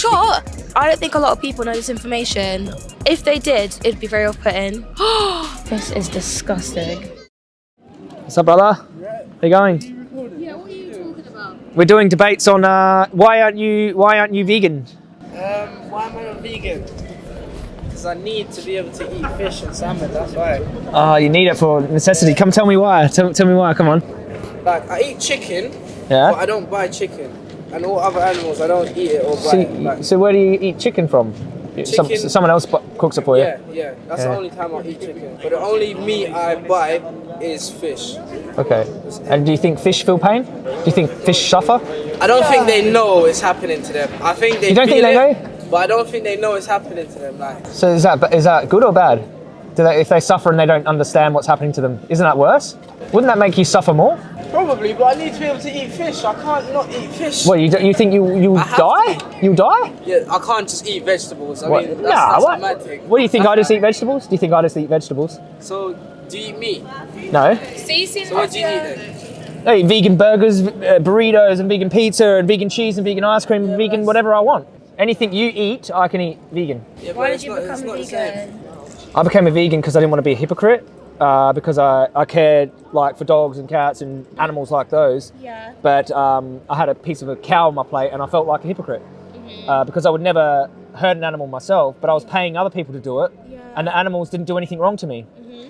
sure. I don't think a lot of people know this information. If they did, it'd be very off-putting. this is disgusting. What's up, brother? How you going? Yeah, what are you talking about? We're doing debates on uh, why aren't you why aren't you vegan? Um, why am I not vegan? Because I need to be able to eat fish and salmon, that's why. Oh, you need it for necessity. Come tell me why. Tell, tell me why. Come on. Like, I eat chicken, yeah. but I don't buy chicken. And all other animals, I don't eat it or buy So, it. So where do you eat chicken from? Some, someone else cooks it for you. yeah, yeah, that's Yeah. the only time I eat chicken. But the only meat I buy is fish. Okay. And do you think fish feel pain? Do you think fish suffer? I don't think they know it's happening to them. I think they You don't think they it, know? But I don't think they know it's happening to them. Like, So is that is that good or bad? Do they, if they suffer and they don't understand what's happening to them, isn't that worse? Wouldn't that make you suffer more? probably, but I need to be able to eat fish. I can't not eat fish. What you do- you think you you I have die? You die? Yeah, I can't just eat vegetables. I What? mean, that's, nah. that's what? a. What do you think? I just eat vegetables? Do you think I just eat vegetables? So, do you eat meat? No. So what do you eat then? I eat vegan burgers, uh, burritos, and vegan pizza, and vegan cheese, and vegan ice cream, and vegan whatever I want. Anything you eat, I can eat vegan. Yeah, Why did you not- become not a the same. vegan? I became a vegan because I didn't want to be a hypocrite. Uh, because I, I cared like for dogs and cats and animals like those. Yeah. But um, I had a piece of a cow on my plate and I felt like a hypocrite uh, because I would never hurt an animal myself, but I was paying other people to do it, Yeah. and the animals didn't do anything wrong to me.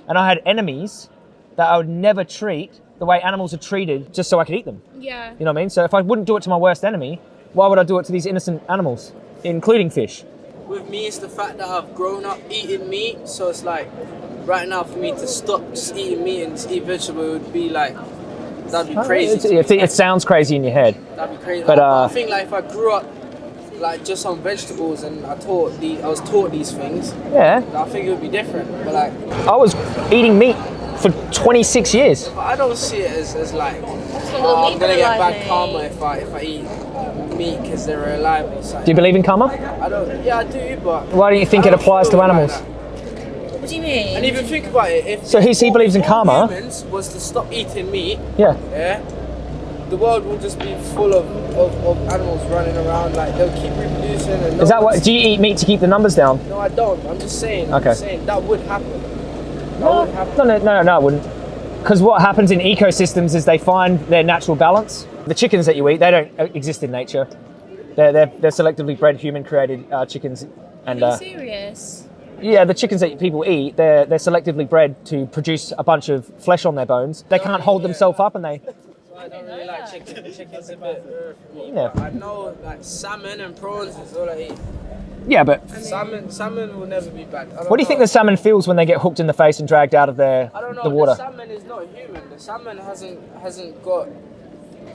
And I had enemies that I would never treat the way animals are treated just so I could eat them. Yeah. You know what I mean? So if I wouldn't do it to my worst enemy, why would I do it to these innocent animals, including fish? With me, it's the fact that I've grown up eating meat, so it's like right now for me to stop just eating meat and just eat vegetable would be like that'd be crazy. It, it, it sounds crazy in your head. That'd be crazy. But, Like, uh, I think like if I grew up like just on vegetables and I taught the I was taught these things, Yeah. I think it would be different. But like, I was eating meat for 26 years. but I don't see it as, as like little oh, I'm gonna get alive, bad karma if I if I eat meat because they're alive or something. Do you believe in karma? I don't. Yeah, I do, but Why don't you think it don't applies to feel like animals? What do you mean? And even think about it. If So he- he believes in karma? Humans was to stop eating meat. Yeah. Yeah. The world will just be full of, of, of animals running around. Like they'll keep reproducing. And no Is that what? Do you eat meat to keep the numbers down? No, I don't. I'm just saying. I'm Okay. just saying that would happen. That No, would happen. no, no, no, no, I wouldn't. Because what happens in ecosystems is they find their natural balance. The chickens that you eat, they don't uh, exist in nature. They're, they're, they're selectively bred, human-created uh, chickens. And Are you uh, serious? yeah, the chickens that people eat, they're, they're selectively bred to produce a bunch of flesh on their bones. They can't hold themselves up and they... I don't really like chicken. Chicken's a bit. for. Yeah. I know like salmon and prawns is all I eat. Yeah, but Salmon, salmon will never be bad. I don't what do you think the salmon feels when they get hooked in the face and dragged out of their, I don't know. the water? salmon is not human. The salmon hasn't hasn't got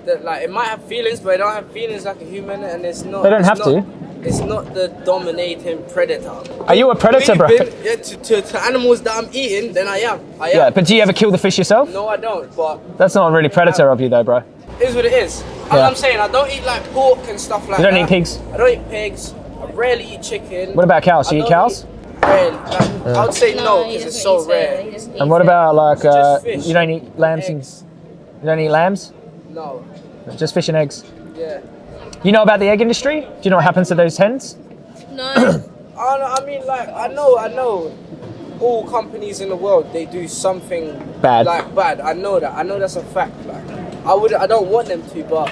the, like it might have feelings, but it don't have feelings like a human, and it's not. They don't have not, to. It's not the dominating predator. Are you a predator, bro? Been- yeah, to, to, to animals that I'm eating, then I am. I am. Yeah, but do you ever kill the fish yourself? no, I don't. But That's not really predator of you, though, bro. it is what it is. As Yeah. I'm saying, I don't eat like pork and stuff like that. You don't that. eat pigs? I don't eat pigs. I rarely eat chicken. What about cows? Do I you eat cows? eat- Rarely. Like, I would say no he because it's doesn't so eat it. rare. And what about like uh, you don't eat lambs and you don't eat lambs? No. Just fish and eggs. Yeah. You know about the egg industry? Do you know what happens to those hens? No. I, don't know, I mean, like, I know, I know, all companies in the world they do something Bad. like bad. I know that. I know that's a fact. Like, I would, I don't want them to, but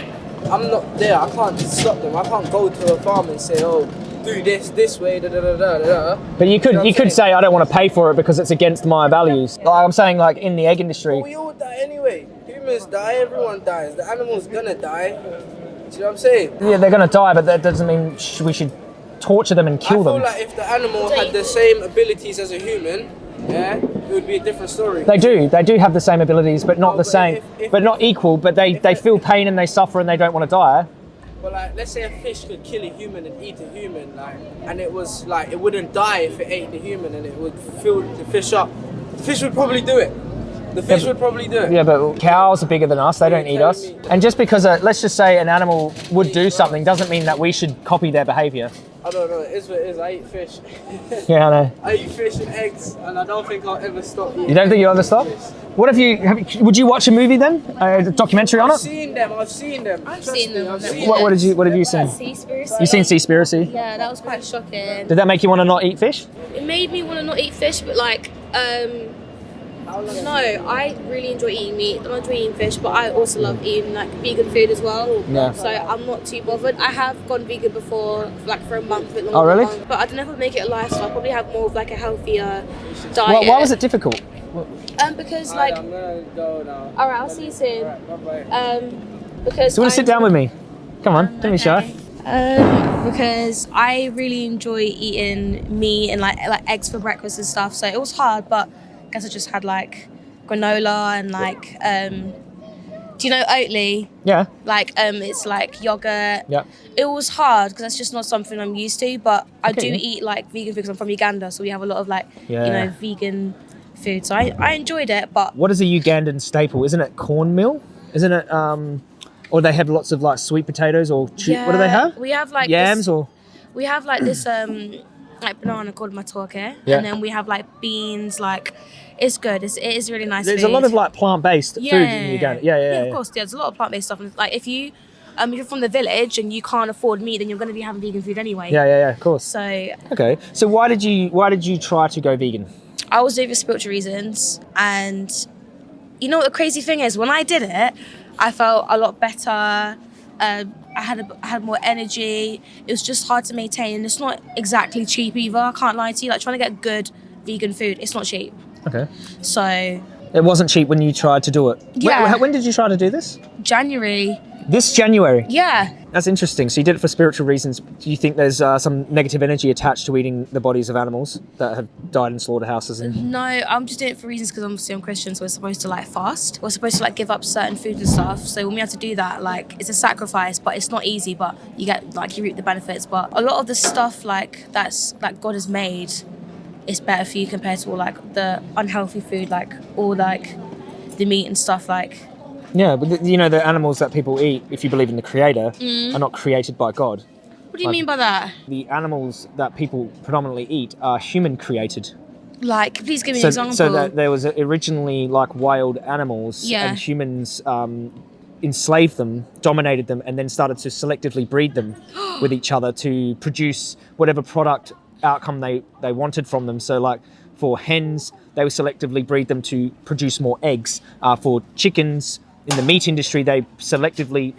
I'm not there. I can't stop them. I can't go to a farm and say, oh, do this this way, da da da da da. da. But you could You know you could say I don't want to pay for it because it's against my values. Like I'm saying like in the egg industry. But we all die anyway. Humans die. Everyone dies. The animal's gonna die. Do you know what I'm saying? Yeah, they're gonna die, but that doesn't mean sh- we should torture them and I kill feel them. like if the animal had the same abilities as a human, yeah, it would be a different story. They do. They do have the same abilities, but not Oh, the but same, if- if- but not equal. But they, they feel pain and they suffer and they don't want to die. But like, let's say a fish could kill a human and eat a human, like, and it was like it wouldn't die if it ate the human, and it would fill the fish up. The fish would probably do it. The fish but- would probably do it. Yeah, but cows are bigger than us. They don't eat us. me- And just because, uh, let's just say, an animal would do something, doesn't mean that we should copy their behaviour. I don't know. It is what it is. I eat fish. Yeah, I know. I eat fish and eggs, and I don't think I'll ever stop eating. You don't think you'll ever stop? fish. What if you, have you would you watch a movie then? A documentary on I've it? seen them. I've seen them. I've Trust seen me, them. I've seen What, what did you What have you seen? Seaspiracy. You seen Seaspiracy? Yeah, that was quite shocking. Did that make you want to not eat fish? It made me want to not eat fish, but like, um, I. I really enjoy eating meat. I enjoy eating fish, but I also love eating like vegan food as well. Yeah. So I'm not too bothered. I have gone vegan before, like for a month, a bit longer. Oh, really? month, But I don't know if I'd make it a lifestyle. I'd probably have more of like a healthier diet. Why, why was it difficult? Um, because like, I'm gonna go now. all right, I'll see you soon. Bye-bye. Um, because Do you want to sit down with me? Come on, don't be shy. Um, because I really enjoy eating meat and like like eggs for breakfast and stuff. So it was hard, but guess I just had like granola and like um, do you know Oatly? Yeah, Like um, it's like yogurt. yeah. It was hard because that's just not something I'm used to. But I Okay. do eat like vegan food because I'm from Uganda, so we have a lot of like Yeah. you know vegan food. So I, I enjoyed it, but What is a Ugandan staple? Isn't it cornmeal? Isn't it? Um, or they have lots of like sweet potatoes or che- what do they have? We have like Yams this- or we have like this um like banana called matoke Yeah. and then we have like beans like it's good it's, it is really nice there's a lot of like plant-based yeah. food in Uganda. Yeah, yeah, yeah. of course there's a lot of plant-based stuff and, like if you um if you're from the village and you can't afford meat then you're going to be having vegan food anyway Yeah, yeah, yeah. Of course. so Okay. So why did you why did you try to go vegan? I was doing it for spiritual reasons and you know what the crazy thing is when I did it I felt a lot better um, I had a, I had more energy. It was just hard to maintain, and it's not exactly cheap either. I can't lie to you. Like trying to get good vegan food, it's not cheap. Okay. So It wasn't cheap when you tried to do it. When- Yeah. When, did you try to do this? January, This January. yeah, That's interesting. So you did it for spiritual reasons. Do you think there's uh, some negative energy attached to eating the bodies of animals that have died in slaughterhouses? And no, I'm just doing it for reasons because obviously I'm Christian, so we're supposed to like fast. We're supposed to like give up certain foods and stuff. So when we have to do that, like it's a sacrifice, but it's not easy. But you get like you reap the benefits. But a lot of the stuff like that's like God has made, is better for you compared to all like the unhealthy food, like all like the meat and stuff. Like yeah, but you know the animals that people eat, if you believe in the Creator, Mm. are not created by God. what do you Like- mean by that? The animals that people predominantly eat are human created. Like, please give me So, an example. so that there was originally like wild animals, Yeah. and humans um, enslaved them, dominated them, and then started to selectively breed them with each other to produce whatever product outcome they, they wanted from them. So, like for hens, they would selectively breed them to produce more eggs. Uh, for chickens, in the meat industry, they selectively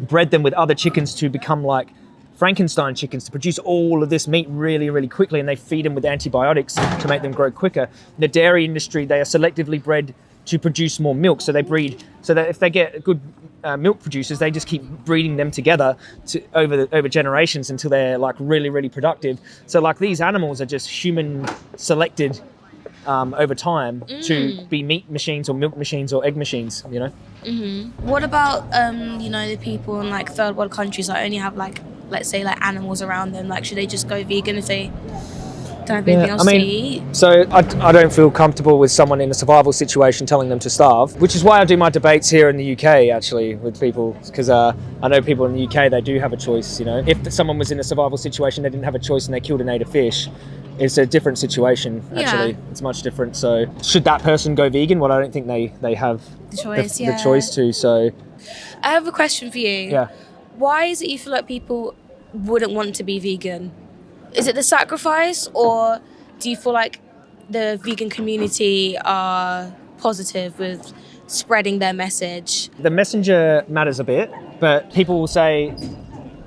bred them with other chickens to become like Frankenstein chickens to produce all of this meat really, really quickly, and they feed them with antibiotics to make them grow quicker. In the dairy industry, they are selectively bred to produce more milk, so they breed so that if they get a good uh, milk producers, they just keep breeding them together to, over the, over generations until they're like really, really productive. So like these animals are just human selected um, over time to be meat machines or milk machines or egg machines. You know. What about um, you know, the people in like third world countries that only have like let's say like animals around them? Like should they just go vegan if they don't Yeah, I mean- So I, I don't feel comfortable with someone in a survival situation telling them to starve, which is why I do my debates here in the UK actually with people because uh, I know people in the UK they do have a choice. You know, if someone was in a survival situation they didn't have a choice and they killed and ate a fish, it's a different situation. Yeah. Actually, it's much different. So should that person go vegan? Well, I don't think they they have The choice, the, yeah. the choice to. So I have a question for you. yeah. Why is it you feel like people wouldn't want to be vegan? Is it the sacrifice or do you feel like the vegan community are positive with spreading their message? the messenger matters a bit, but people will say,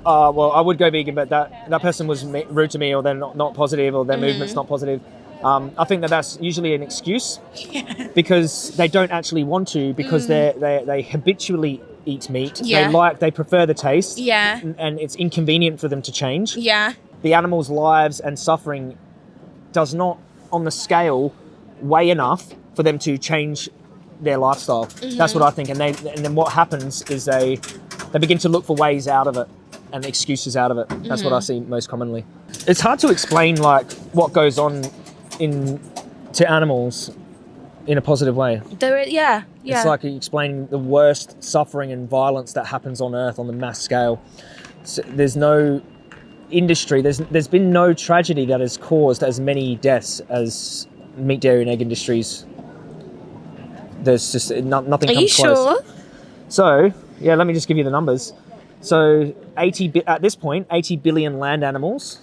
uh, "Well, I would go vegan, but that that person was rude to me, or they're not, not positive, or their Mm-hmm. movement's not positive." Um, I think that that's usually an excuse because they don't actually want to because they they they habitually eat meat. Mm. Yeah. They like they prefer the taste. Yeah. and- And it's inconvenient for them to change. Yeah. The animals' lives and suffering does not, on the scale, weigh enough for them to change their lifestyle. That's what mm-hmm. I think. And they and then what happens is they they begin to look for ways out of it and excuses out of it. That's what I mm-hmm. see most commonly. It's hard to explain like what goes on in to animals in a positive way. There is, yeah. Yeah. It's like explaining the worst suffering and violence that happens on Earth on the mass scale. So there's no industry, there's there's been no tragedy that has caused as many deaths as meat, dairy, and egg industries. There's just no, nothing Are comes you close. sure? So, yeah, let me just give you the numbers. So, 80 bi- at this point, 80 billion land animals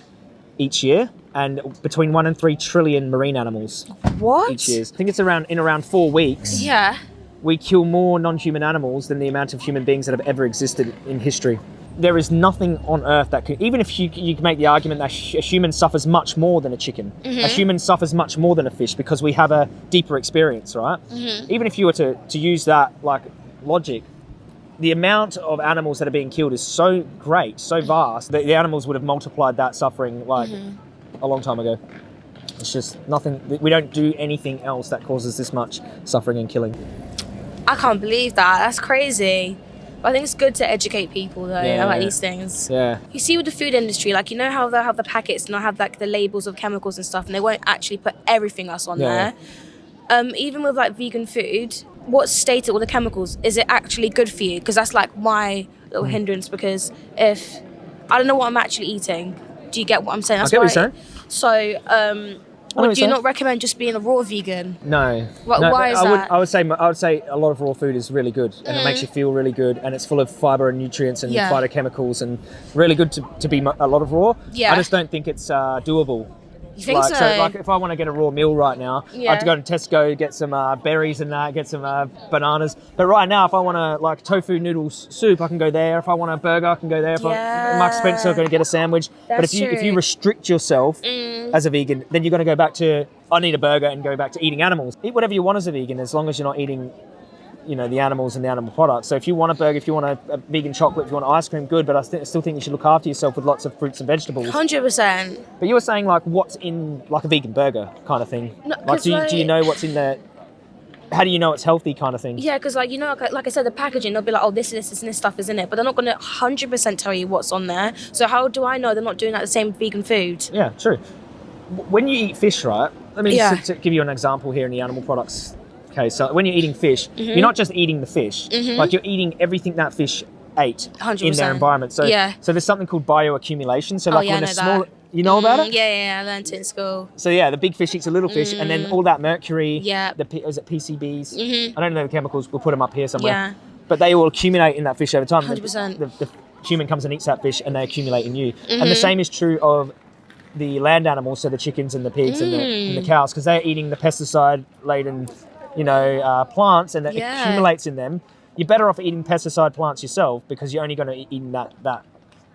each year, and between one and three trillion marine animals What? each year. I think it's around in around four weeks. Yeah. We kill more non-human animals than the amount of human beings that have ever existed in history. There is nothing on Earth that can even if you you can make the argument that a human suffers much more than a chicken, a mm-hmm. human suffers much more than a fish because we have a deeper experience, right? Mm-hmm. Even if you were to to use that like logic, the amount of animals that are being killed is so great, so vast that the animals would have multiplied that suffering like mm-hmm. a long time ago. It's just nothing. We don't do anything else that causes this much suffering and killing. I can't believe that. That's crazy. I think it's good to educate people though Yeah. about these things. Yeah. You see with the food industry, like you know how they have the packets and they have like the labels of chemicals and stuff, and they won't actually put everything else on Yeah. there. Um, even with like vegan food, what's stated with the chemicals? Is it actually good for you? Because that's like my little Mm. hindrance. Because if I don't know what I'm actually eating, do you get what I'm saying? That's get what you're saying. So, um, would you saying. not recommend just being a raw vegan? No. Wha- no, why is I would, that? I would say I would say a lot of raw food is really good, and it makes you feel really good, and it's full of fiber and nutrients and Mm. Yeah. phytochemicals, and really good to, to be a lot of raw. Yeah. I just don't think it's uh, doable. You think like, so? like if I want to get a raw meal right now, I have to go to Tesco, get some uh, berries and that, get some uh, bananas. But right now, if I want to like tofu noodle soup, I can go there. If I want a burger, I can go there. If I, Mark Spencer, I'm going to get a sandwich. but if you if you restrict yourself Mm. as a vegan, then you're going to go back to I need a burger and go back to eating animals. Eat whatever you want as a vegan, as long as you're not eating. You know the animals and the animal products. So if you want a burger, if you want a, a vegan chocolate, if you want ice cream, good. But I st- still think you should look after yourself with lots of fruits and vegetables. Hundred percent. But you were saying like what's in like a vegan burger kind of thing. No, like do you, do you know what's in there? How do you know it's healthy kind of thing? Yeah, because like you know, like, like I said, the packaging they'll be like, oh, this, this, this, and this stuff is in it, but they're not going to hundred percent tell you what's on there. So how do I know they're not doing like the same vegan food? Yeah, true. W- When you eat fish, right? Let me Yeah. just to give you an example here in the animal products. Okay, so when you're eating fish, Mm-hmm. you're not just eating the fish. Like you're eating everything that fish ate in 100%. their environment. So Yeah. so there's something called bioaccumulation. So Oh, like yeah, when a small that. you know about Mm, it? Yeah, yeah, yeah, I learned it in school. So yeah, the big fish eats a little fish, and then all that mercury, Mm. Yeah. the P- is it PCBs? Mhm. I don't know the chemicals. We'll put them up here somewhere. Yeah. But they will accumulate in that fish over time. The- 100%. The, the human comes and eats that fish, and they accumulate in you. And the Mm-hmm. same is true of the land animals, so the chickens and the pigs and, the, and the Mm. cows, because they're eating the pesticide-laden, you know, uh, plants, and that Yeah. accumulates in them. You're better off eating pesticide plants yourself because you're only going to eat in that that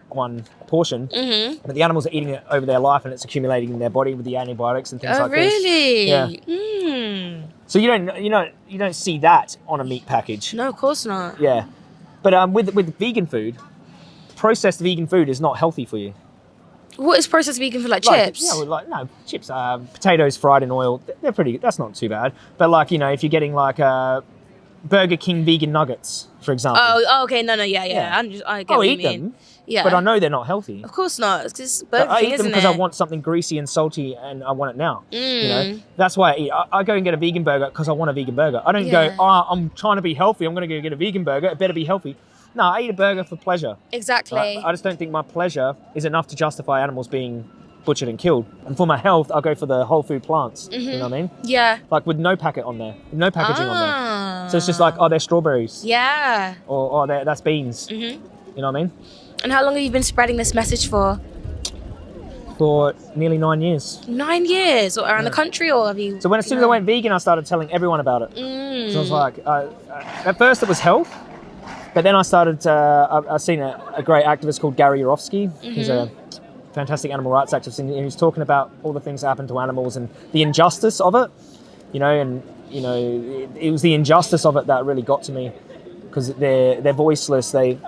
one portion. Mm-hmm. But the animals are eating it over their life, and it's accumulating in their body with the antibiotics and things Oh, like this. really? Yeah. Mm. So you don't you don't you don't see that on a meat package. No, of course not. Yeah, but um, with with vegan food, processed vegan food is not healthy for you. What is processed vegan for like, Like, chips? Yeah, well, like no chips. Um, potatoes fried in oil. They're pretty. That's not too bad. But like you know, if you're getting like uh, Burger King vegan nuggets, for example, Oh, oh, okay, no, no, yeah, yeah. Yeah. I'm just, I get I'll eat them. Yeah, But I know they're not healthy. Of course not. It's just But Burger I eat them because? I want something greasy and salty, and I want it now. You know, Mm. that's why I eat. I, I go and get a vegan burger because I want a vegan burger. I don't Yeah. go, oh, I'm trying to be healthy. I'm going to go get a vegan burger. It better be healthy. No, I eat a burger for pleasure. Exactly. I just don't think my pleasure is enough to justify animals being butchered and killed. And for my health, I'll go for the whole food plants. You know what I mean? yeah. Like with no packet on there, no packaging on there. Ah. So it's just like, oh, they're strawberries, Yeah. or oh, that's beans. hmm You know what I mean? And how long have you been spreading this message for? For nearly nine years. Nine years, or around the country, or have you? So when as soon as I went vegan, I started telling everyone about it. Mm. So I was like, uh, uh, at first it was health, but then I started. Uh, I've, seen a, a great activist called Gary Yourofsky. He's a fantastic animal rights activist, and he was talking about all the things that happen to animals and the injustice of it. You know, and you know, it, it was the injustice of it that really got to me because they're they're voiceless. They,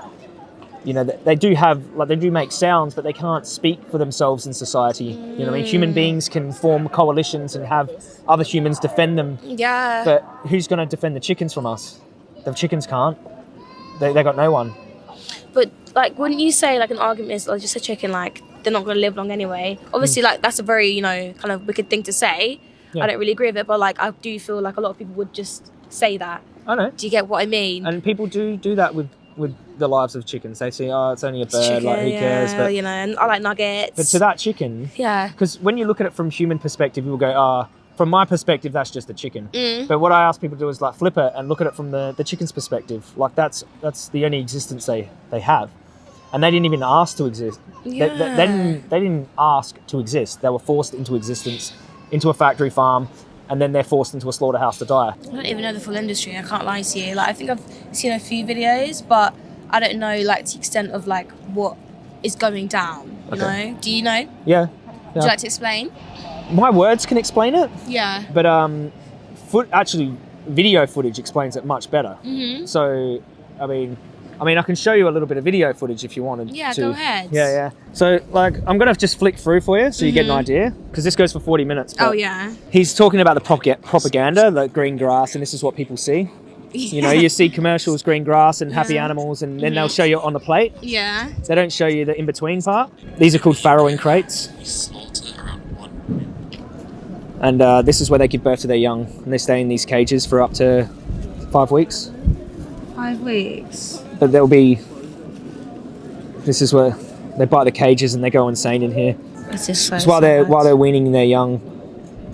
you know, they, they do have like they do make sounds, but they can't speak for themselves in society. You know, I mean, human beings can form coalitions and have other humans defend them Yeah. but who's going to defend the chickens from us? The chickens can't. They, they got no one. But like, wouldn't you say like an argument is like just a chicken like they're not going to live long anyway? Obviously, like that's a very you know kind of wicked thing to say. Yeah. I don't really agree with it, but like I do feel like a lot of people would just say that. I know. Do you get what I mean? And people do do that with with the lives of chickens. They say, oh, it's only a bird, like who chicken, cares? But you know, and I like nuggets. but to that chicken, yeah. because when you look at it from human perspective, you'll go, ah, from my perspective, that's just a chicken. Mm. But what I ask people to do is like flip it and look at it from the, the chicken's perspective. Like that's that's the only existence they, they have. And they didn't even ask to exist. They, they, they didn't they didn't ask to exist. They were forced into existence, into a factory farm, and then they're forced into a slaughterhouse to die. I don't even know the full industry. I can't lie to you. Like I think I've seen a few videos, but I don't know like the extent of like what is going down. You Okay. know? Do you know? Yeah. Would you like to explain? My words can explain it, Yeah. but um, foot actually video footage explains it much better. Mhm. So, I mean, I mean, I can show you a little bit of video footage if you wanted. Yeah, to. go ahead. Yeah, yeah. So, like, I'm gonna just flick through for you so you get an Mhm. idea because this goes for 40 minutes. Oh yeah. He's talking about the propa- propaganda, the green grass, and this is what people see. You know, you see commercials, green grass, and happy Yeah. animals, and then they'll show you on the plate. Yeah. They don't show you the in between part. These are called farrowing crates, slaughter and uh, this is where they give birth to their young, and they stay in these cages for up to five weeks. Five weeks. But there'll be. This is where they bite the cages and they go insane in here. It's just so It's while they're while they're weaning their young,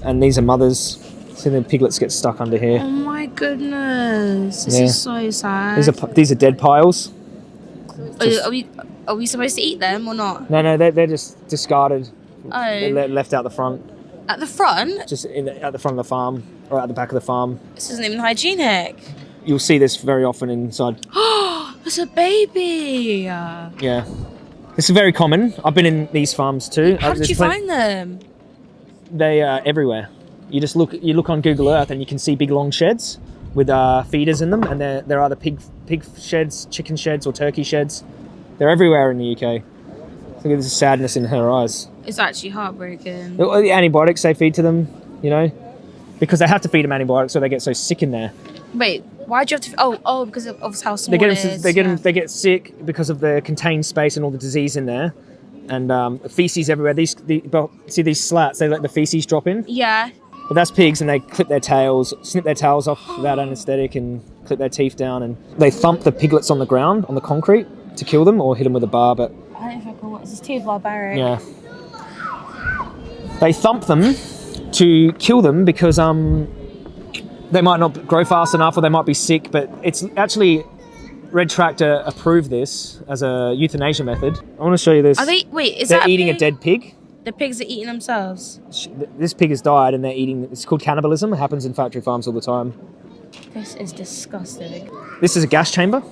and these are mothers. See the piglets get stuck under here. Oh my goodness. This Yeah. is so sad. These are these are dead piles. Are, you- are we are we supposed to eat them or not? No, no, they're, they're just discarded. They're Oh, left out the front, at the front. just in the, at the front of the farm or at the back of the farm. This isn't even hygienic. You'll see this very often inside. Oh, it's a baby. Yeah, this is very common. I've been in these farms too. Uh, did you find them? They are everywhere. You just look. You look on Google Earth and you can see big long sheds with uh, feeders in them, and they're they're either pig pig sheds, chicken sheds, or turkey sheds. They're everywhere in the UK. Look at this sadness in her eyes. It's actually heartbreaking. The the antibiotics they feed to them, you know, because they have to feed them antibiotics, so they get so sick in there. Wait, why do you have to? Oh, oh, because of, of how small They get them, is. they get yeah. them, they get sick because of the contained space and all the disease in there, and um, feces everywhere. These the, see these slats, they let the feces drop in. Yeah. But that's pigs, and they clip their tails, snip their tails off without anaesthetic, and clip their teeth down, and they thump the piglets on the ground on the concrete to kill them, or hit them with a bar. But I don't know if I can. What is this too barbaric? yeah, they thump them to kill them because um they might not grow fast enough, or they might be sick. But it's actually Red Tractor approved this as a euthanasia method. I want to show you this. Are they? Wait, is They're that eating a pig? dead pig. The pigs are eating themselves. This pig has died, and they're eating. It's called cannibalism. It happens in factory farms all the time. This is disgusting. This is a gas chamber.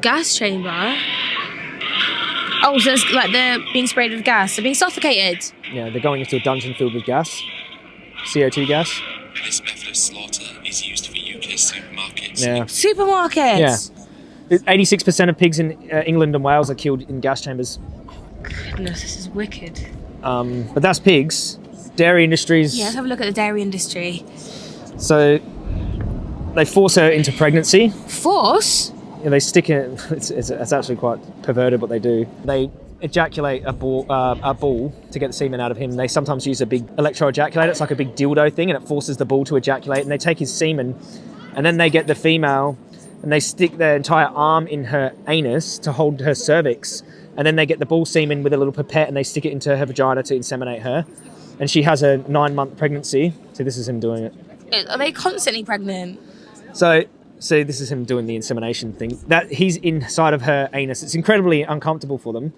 Gas chamber. Oh, so it's like they're being sprayed with gas. They're being suffocated. Yeah, they're going into a dungeon filled with gas, CO2 gas. This method of slaughter is used for UK supermarkets. Yeah, Supermarkets. Yeah. eighty-six percent of pigs in uh, England and Wales are killed in gas chambers. Goodness, this is wicked. Um, but that's pigs. Dairy industries. Yeah, let's have a look at the dairy industry. So they force her into pregnancy. Force. Yeah, they stick it. It's, it's, it's actually quite perverted what they do. They ejaculate a ball, uh, a ball to get the semen out of him. They sometimes use a big electro ejaculator. It's like a big dildo thing, and it forces the ball to ejaculate. And they take his semen, and then they get the female, and they stick their entire arm in her anus to hold her cervix, and then they get the ball semen with a little pipette, and they stick it into her vagina to inseminate her. And she has a nine-month pregnancy. So this is him doing it. Are they constantly pregnant? So, so this is him doing the insemination thing. That he's inside of her anus. It's incredibly uncomfortable for them,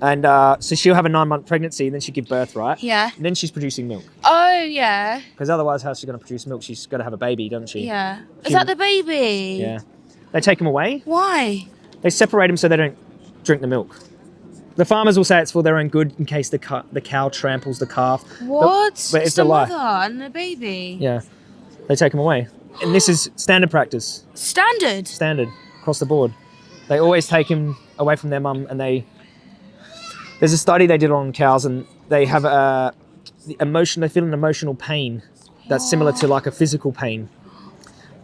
and uh, so she'll have a nine-month pregnancy, and then she give birth, right? Yeah. And then she's producing milk, Oh yeah. because otherwise, how's she going to produce milk? She's got to have a baby, doesn't she? Yeah. Is that the baby? Yeah. They take him away. Why? They separate them so they don't drink the milk. The farmers will say it's for their own good in case the ca- the cow tramples the calf. What? but it's the a lie. mother and the baby. Yeah. They take them away, and this is standard practice. Standard. standard across the board. They always take him away from their mum, and they. There's a study they did on cows, and they have a the emotion. They feel an emotional pain that's similar to like a physical pain.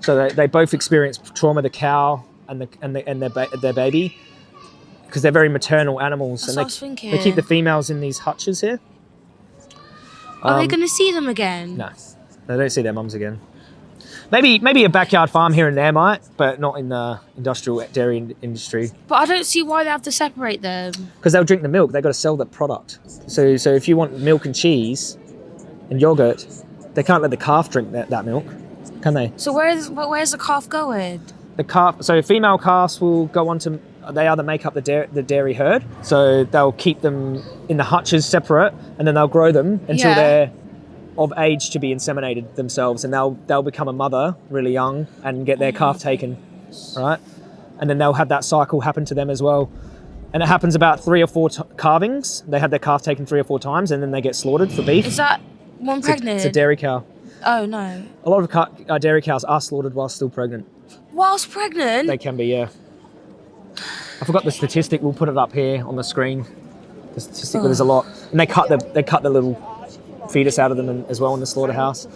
So they, they both experience trauma. The cow and the and the, and their ba- their baby, because they're very maternal animals, That's and they, was thinking. they keep the females in these hutches here. Are they Um, going to see them again? No, they don't see their mums again. Maybe maybe a backyard farm here and there might, but not in the industrial dairy in- industry But I don't see why they have to separate them. because they'll drink the milk. They've got to sell the product. So so if you want milk and cheese and yogurt, they can't let the calf drink that, that milk, can they? So where's where's the calf going? The calf. So female calves will go on to. They either make up the dairy, the dairy herd, so they'll keep them in the hutches separate, and then they'll grow them until Yeah. they're of age to be inseminated themselves, and they'll they'll become a mother really young and get their calf taken, right? And then they'll have that cycle happen to them as well, and it happens about three or four t- calvings. They have their calf taken three or four times, and then they get slaughtered for beef. Is that one It's a- pregnant? It's a dairy cow. oh no. A lot of uh, dairy cows are slaughtered while still pregnant. Whilst pregnant? They can be, yeah. I forgot the statistic. We'll put it up here on the screen. The statistic, there's a lot, and they cut the they cut the little fetus out of them as well in the slaughterhouse.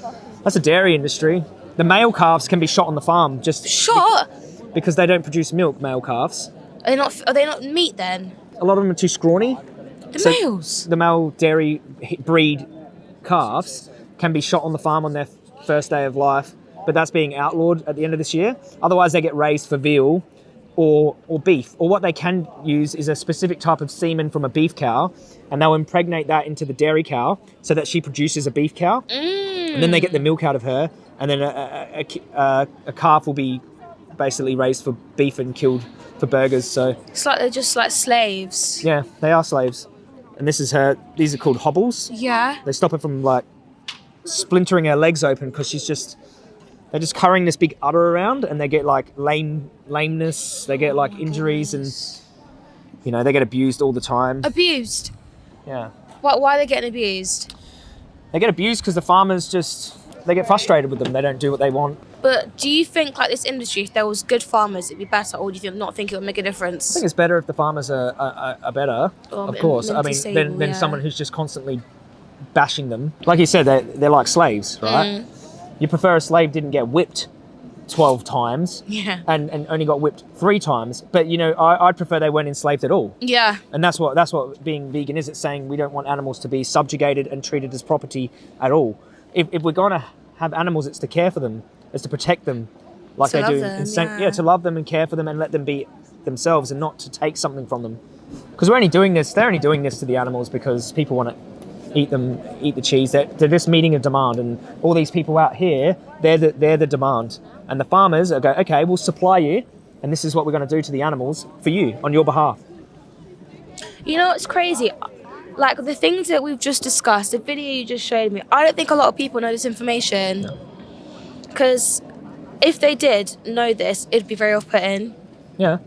That's a dairy industry. The male calves can be shot on the farm just Shot? because they don't produce milk. Male calves. Are they not? Are they not meat then? A lot of them are too scrawny. The So- males. The male dairy breed calves can be shot on the farm on their first day of life, but that's being outlawed at the end of this year. Otherwise, they get raised for veal or or beef. Or what they can use is a specific type of semen from a beef cow, and they'll impregnate that into the dairy cow so that she produces a beef cow, and then they get the milk out of her, and then a, a, a, a calf will be basically raised for beef and killed for burgers. So It's like they're just like slaves. yeah, they are slaves. And this is her. These are called hobbles. Yeah. They stop her from like splintering her legs open because she's just they're just carrying this big udder around and they get like lame lameness they get like injuries and you know they get abused all the time Abused. yeah Why? Why are they getting abused? they get abused because the farmers just they get frustrated with them they don't do what they want But do you think like this industry, if there was good farmers, it'd be better, or do you think not think it would make a difference? I think it's better if the farmers are, are, are better Or of course i mean than, than yeah. someone who's just constantly bashing them like you said they're, they're like slaves right Mm. You prefer a slave didn't get whipped 12 times Yeah. and, and only got whipped three times. But you know, I, I'd prefer they weren't enslaved at all. Yeah. And that's what that's what being vegan is. It's saying we don't want animals to be subjugated and treated as property at all. If, if we're going to have animals, it's to care for them, it's to protect them, like To they do. them, yeah. yeah, to love them and care for them and let them be themselves and not to take something from them. Because we're only doing this. They're only doing this to the animals because people want to eat them, eat the cheese. They're, they're just meeting a demand, and all these people out here, they're the, they're the demand, and the farmers are go, okay, we'll supply you, and this is what we're going to do to the animals for you on your behalf. You know, it's crazy. Like the things that we've just discussed, the video you just showed me, I don't think a lot of people know this information. Because if they did know this, it'd be very off putting. Yeah,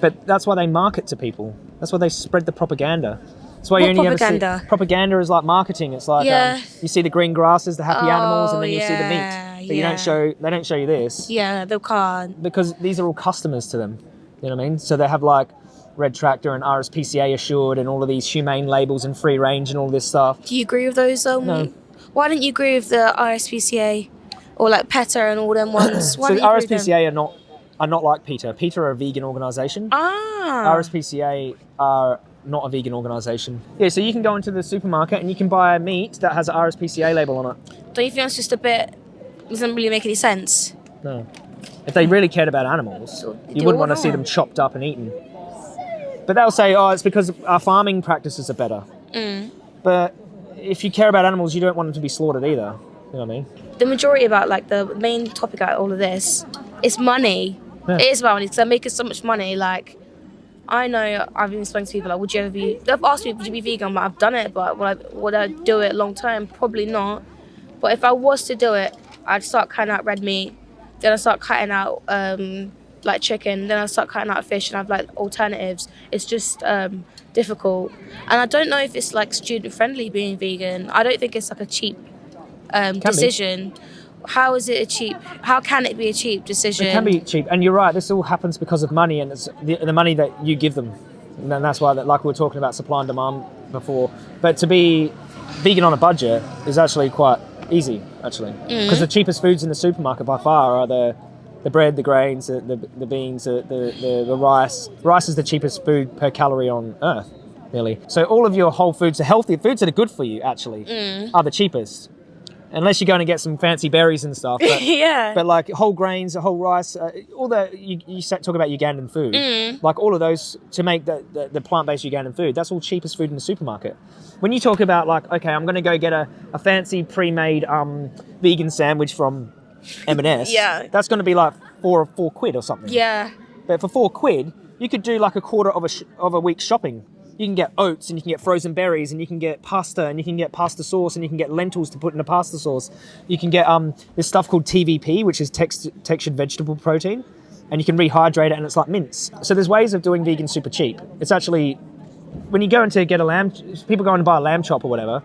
but that's why they market to people. That's why they spread the propaganda. That's why What you only ever propaganda? see propaganda is like marketing. It's like Yeah. um, you see the green grasses, the happy animals, and Oh, then you see the meat. But you don't show they don't show you this. Yeah, they can't. because these are all customers to them. You know what I mean? So they have like Red Tractor and RSPCA assured and all of these humane labels and free range and all this stuff. Do you agree with those? Um, No. Why didn't you agree with the RSPCA or like PETA and all them ones? Why so didn't you agree with them? RSPCA are not are not like PETA. PETA are a vegan organisation. Ah. RSPCA are not a vegan organisation. Yeah, so you can go into the supermarket and you can buy a meat that has an RSPCA label on it. Don't you think that's just a bit? Doesn't really make any sense. No. If they really cared about animals, you wouldn't want to see them chopped up and eaten. But they'll say, oh, it's because our farming practices are better. Mm. But if you care about animals, you don't want them to be slaughtered either. You know what I mean? The majority about like the main topic out of all of this is money. Yeah. It is about money because they're making so much money. Like, I know I've been speaking to people like, would you ever be? They've asked me, would you be vegan? I'm I've done it, but would I, would I do it long term? Probably not. But if I was to do it, I'd start cutting out red meat. Then I start cutting out um, like chicken. Then I start cutting out fish and I've like alternatives. It's just um, difficult, and I don't know if it's like student friendly being vegan. I don't think it's like a cheap um, be. How is it a cheap? How can it be a cheap decision? It can be cheap, and you're right. This all happens because of money, and it's the, the money that you give them, and that's why, that, like we were talking about supply and demand before. But to be vegan on a budget is actually quite easy, actually, mm. because the cheapest foods in the supermarket by far are the the bread, the grains, the, the, the beans, the, the, the, the rice. Rice is the cheapest food per calorie on earth, really. So all of your whole foods, the healthy foods that are good for you, actually, mm. are the cheapest. Unless you're going to get some fancy berries and stuff. But, yeah. but like whole grains, whole rice, uh, all the you, you talk about Ugandan food, Mm. like all of those to make the, the, the plant-based Ugandan food. That's all cheapest food in the supermarket. When you talk about like, okay, I'm going to go get a, a fancy pre-made um, vegan sandwich from M&S. Yeah. that's going to be like four or four quid or something. yeah. But for four quid, you could do like a quarter of a sh- of a week's shopping. You can get oats and you can get frozen berries and you can get pasta and you can get pasta sauce and you can get lentils to put in a pasta sauce. You can get um this stuff called TVP, which is text- textured vegetable protein, and you can rehydrate it and it's like mince. So there's ways of doing vegan super cheap. It's actually when you go in to get a lamb, people go to buy a lamb chop or whatever.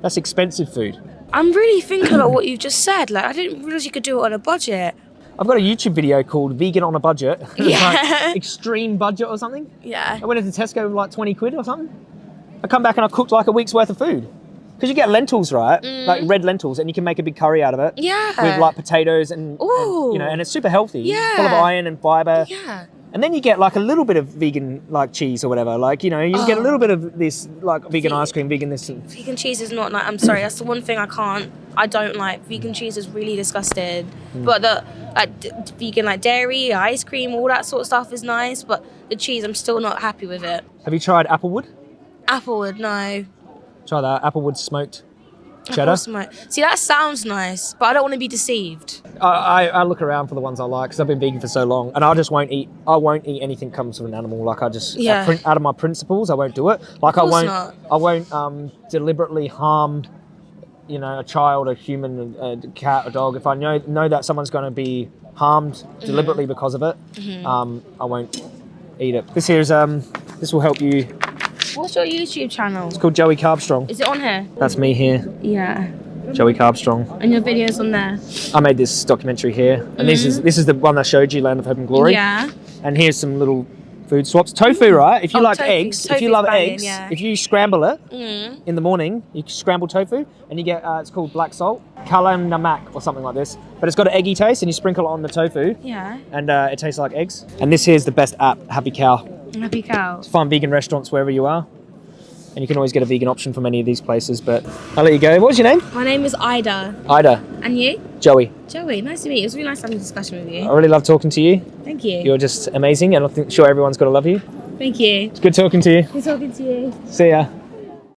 That's expensive food. I'm really thinking about what you've just said. Like, I didn't realize you could do it on a budget. I've got a YouTube video called "Vegan on a Budget." Yeah. like extreme budget or something. Yeah. I went into Tesco with like 20 quid or something. I come back and I cooked like a week's worth of food. Because you get lentils, right? Like red lentils, and you can make a big curry out of it. Mm. Yeah. With like potatoes and, and, you know, and it's super healthy. Yeah. Full of iron and fiber. Yeah. And then you get like a little bit of vegan like cheese or whatever. Like, you know, you get a Oh. little bit of this like vegan ice cream, vegan this. and- Vegan cheese is not like. I'm sorry. That's the one thing I can't. I don't like. Vegan cheese is really disgusting. Hmm. But the like d- vegan like dairy, ice cream, all that sort of stuff is nice. But the cheese, I'm still not happy with it. Have you tried Applewood? Applewood, no. Try that. Applewood smoked cheddar. See, that sounds nice, but I don't want to be deceived. I, I, I look around for the ones I like because I've been vegan for so long, and I just won't eat. I won't eat anything comes from an animal. Like I just, Yeah. out, out of my principles, I won't do it. Like I won't, not. I won't um, deliberately harm, you know, a child, a human, a, a cat, a dog. If I know know that someone's going to be harmed Mm-hmm. deliberately because of it, um, I won't eat it. This here's um, this will help you. What's your YouTube channel? It's called Joey Carbstrong. Is it on here? That's me here, Yeah. Joey Carbstrong. And your videos on there? I made this documentary here, and this is this is the one I showed you, Land of Hope and Glory. Mm-hmm. Yeah. And here's some little food swaps. Tofu, right? If you Oh, like tofu. eggs, if you love banging, eggs, yeah. if you scramble it Mm. in the morning, you scramble tofu, and you get uh, it's called black salt, kalam namak or something like this. But it's got an eggy taste, and you sprinkle it on the tofu, Yeah. and uh, it tastes like eggs. And this here's the best app, Happy Cow. Happy cow. Find vegan restaurants wherever you are, and you can always get a vegan option from any of these places. But I'll let you go. What's your name? My name is Ida. Ida, And you? Joey. Joey, nice to meet you. It was really nice having a discussion with you. I really love talking to you. Thank you. You're just amazing, and I'm sure everyone's got to love you. Thank you. It's good talking to you. Good talking to you. See ya.